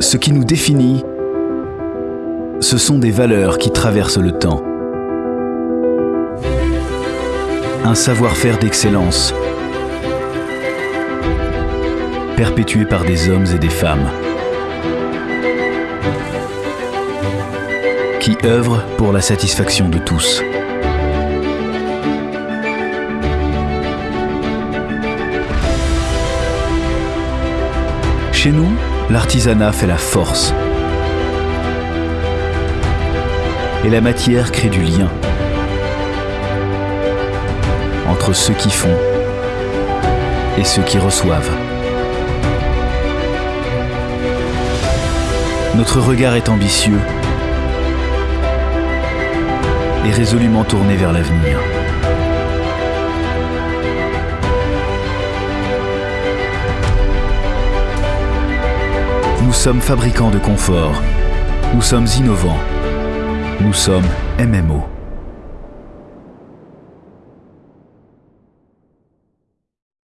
Ce qui nous définit, ce sont des valeurs qui traversent le temps. Un savoir-faire d'excellence, perpétué par des hommes et des femmes, qui œuvrent pour la satisfaction de tous. Chez nous, l'artisanat fait la force. Et la matière crée du lien entre ceux qui font et ceux qui reçoivent. Notre regard est ambitieux et résolument tourné vers l'avenir. Nous sommes fabricants de confort. Nous sommes innovants. Nous sommes MMO.